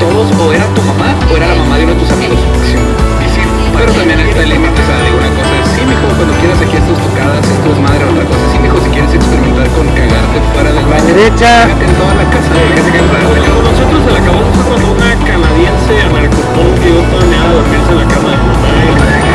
todos o era tu mamá o era la mamá de uno de tus amigos. Pero también está el límite, o sea, de una cosa es, sí, mijo, cuando quieras aquí estas tocadas, esto es madre, otra cosa, sí, mijo, si quieres experimentar con cagarte fuera del baño, derecha. en toda la casa, déjese que Nosotros se la acabamos usando una canadiense anarcopunk que dio planeada dormirse en la cama de mamá.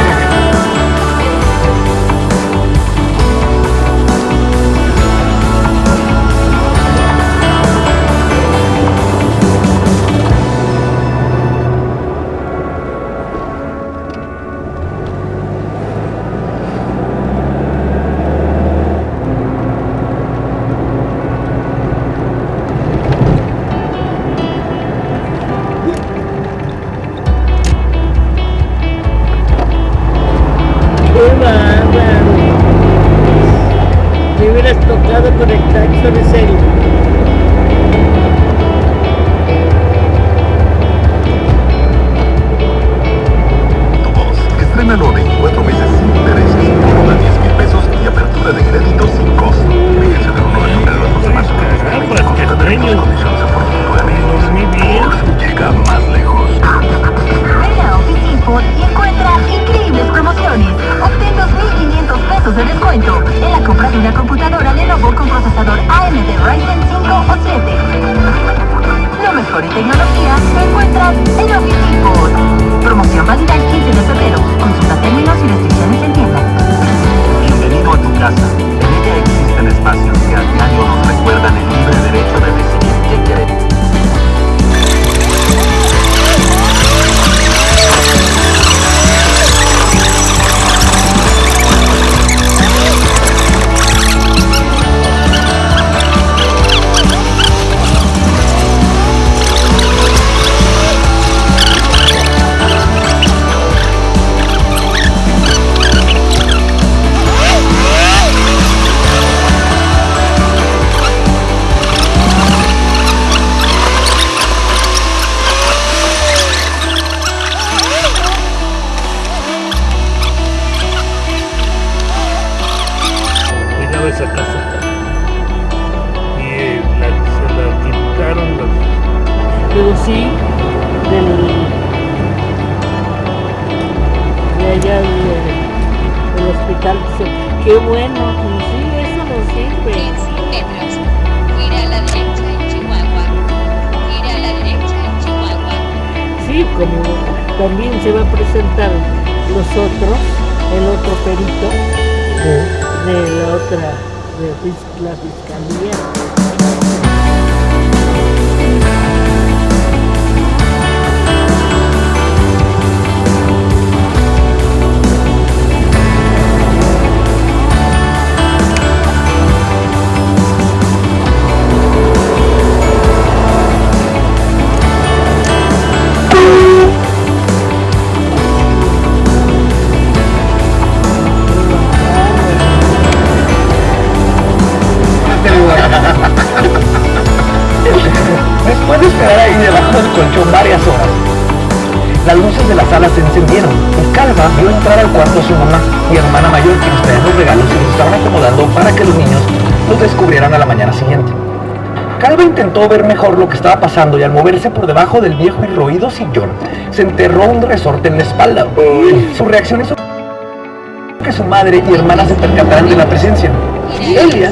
un de 4 meses sin interés, de 10 mil pesos y apertura de crédito sin costo. Fíjense del 1 de noviembre al 2 de marzo. Consulta términos, condiciones de Fortuna MX. llega más lejos. En la Office Info encuentra increíbles promociones. Obtén 2.500 pesos de descuento en la compra de una computadora Pero sí, del, de allá de- del hospital, dice, qué bueno, y sí, eso nos sirve. En 100 metros, gira a la derecha en Chihuahua. Gira a la derecha en Chihuahua. Sí, como también se va a presentar los otros, el otro perito de la otra, de la fiscalía. Se encendieron Calva vio entrar al cuarto a su mamá y hermana mayor que nos traían los regalos y los estaban acomodando para que los niños los descubrieran a la mañana siguiente. Calva intentó ver mejor lo que estaba pasando y al moverse por debajo del viejo y roído sillón, se enterró un resorte en la espalda. Su reacción hizo que su madre y hermana se percataran de la presencia. Elia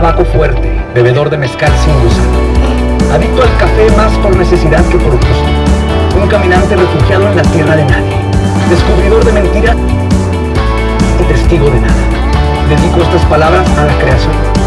tabaco fuerte. Bebedor de mezcal sin gusano. Adicto al café más por necesidad que por gusto. Un caminante refugiado en la tierra de nadie. Descubridor de mentiras y testigo de nada. Dedico estas palabras a la creación